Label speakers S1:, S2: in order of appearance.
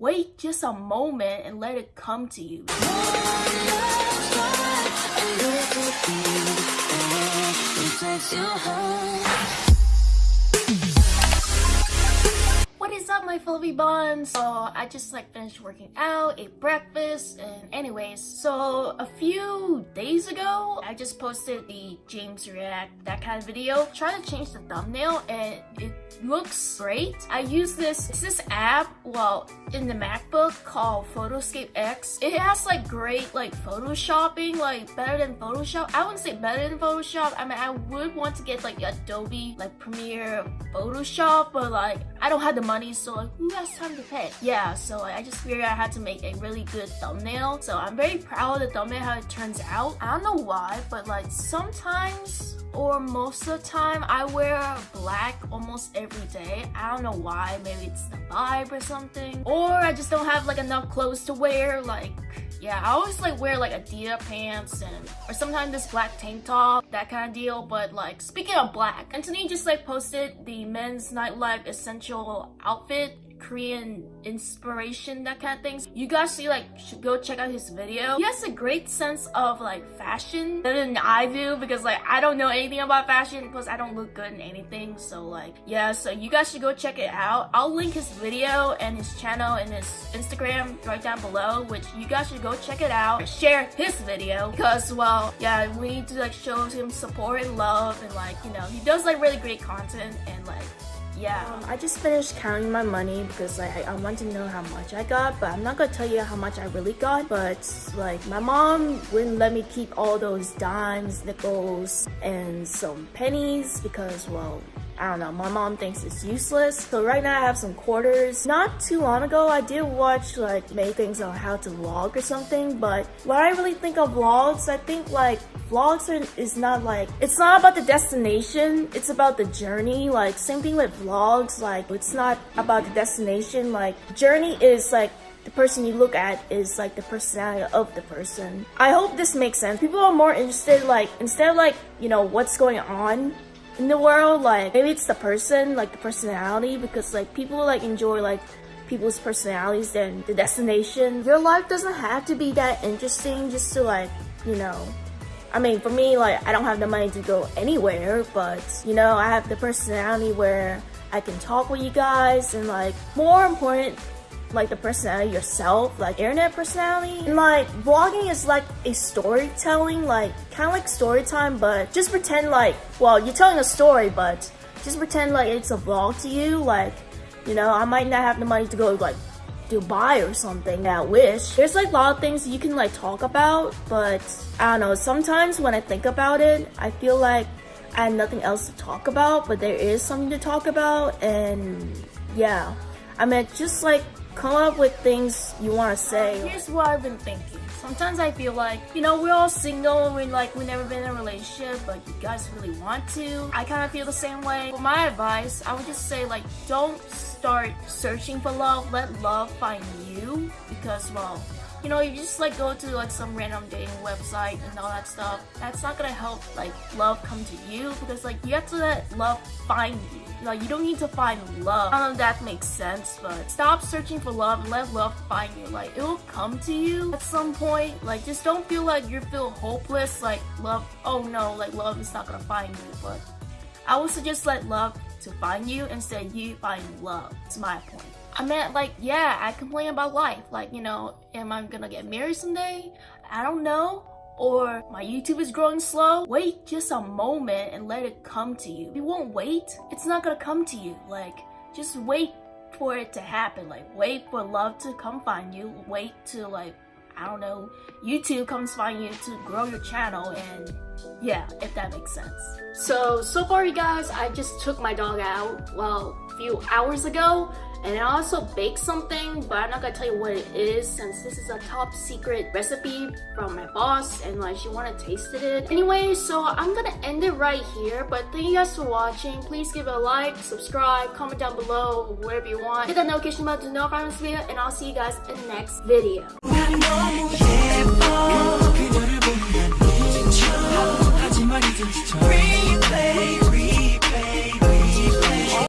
S1: wait just a moment and let it come to you. Is up my fluffy buns? So I just like finished working out, ate breakfast, and anyways, so a few days ago, I just posted the James React, that kind of video. Try to change the thumbnail and it looks great. I use this, it's this app, well, in the MacBook called Photoscape X. It has like great like photoshopping, like better than Photoshop. I wouldn't say better than Photoshop. I mean, I would want to get like Adobe, like Premiere Photoshop, but like I don't have the money, so like who has time to pay? Yeah, so I just figured I had to make a really good thumbnail. So I'm very proud of the thumbnail, how it turns out. I don't know why, but like sometimes or most of the time I wear black almost every day. I don't know why, maybe it's the vibe or something. Or I just don't have like enough clothes to wear, like yeah, I always like wear like Adidas pants and or sometimes this black tank top, that kind of deal. But like speaking of black, Anthony just like posted the men's nightlife essential outfit Korean inspiration, that kind of things. You guys should like should go check out his video. He has a great sense of like fashion better than I do because like I don't know anything about fashion because I don't look good in anything. So like yeah, so you guys should go check it out. I'll link his video and his channel and his Instagram right down below, which you guys should go check it out. Share his video because well, yeah, we need to like show him support and love and like you know he does like really great content and like yeah. Um, i just finished counting my money because like I, I, want to know how much i got but i'm not gonna tell you how much i really got but like my mom wouldn't let me keep all those dimes nickels and some pennies because well I don't know, my mom thinks it's useless. So right now I have some quarters. Not too long ago, I did watch like many things on how to vlog or something, but what I really think of vlogs, I think like vlogs are, is not like, it's not about the destination, it's about the journey. Like same thing with vlogs, like it's not about the destination, like journey is like the person you look at is like the personality of the person. I hope this makes sense. People are more interested like, instead of like, you know, what's going on in the world like maybe it's the person like the personality because like people like enjoy like people's personalities than the destination. Your life doesn't have to be that interesting just to like you know. I mean for me like I don't have the money to go anywhere but you know I have the personality where I can talk with you guys and like more important like the personality yourself, like internet personality. And like vlogging is like a storytelling, like kind of like story time, but just pretend like, well, you're telling a story, but just pretend like it's a vlog to you. Like, you know, I might not have the money to go like Dubai or something I wish. There's like a lot of things you can like talk about, but I don't know, sometimes when I think about it, I feel like I have nothing else to talk about, but there is something to talk about and yeah. I mean, just like come up with things you want to uh, say. Here's what I've been thinking. Sometimes I feel like, you know, we're all single and we like we never been in a relationship, but you guys really want to. I kind of feel the same way. For my advice, I would just say like, don't start searching for love. Let love find you because, well, you know, you just like go to like some random dating website and all that stuff. That's not gonna help like love come to you because like you have to let love find you. Like you don't need to find love. I don't know if that makes sense, but stop searching for love and let love find you. Like it will come to you at some point. Like just don't feel like you feel hopeless. Like love, oh no, like love is not gonna find you. But I would suggest let love to find you instead you find love. It's my point. I meant like, yeah, I complain about life. Like, you know, am I gonna get married someday? I don't know. Or my YouTube is growing slow. Wait just a moment and let it come to you. You won't wait, it's not gonna come to you. Like, just wait for it to happen. Like, wait for love to come find you. Wait to like, I don't know, YouTube comes find you to grow your channel and yeah, if that makes sense. So, so far you guys, I just took my dog out, well, a few hours ago and I also baked something, but I'm not gonna tell you what it is since this is a top secret recipe from my boss and like she wanna taste it. Anyway, so I'm gonna end it right here, but thank you guys for watching. Please give it a like, subscribe, comment down below, wherever you want. Hit that notification button to know if I'm this video, and I'll see you guys in the next video. Replay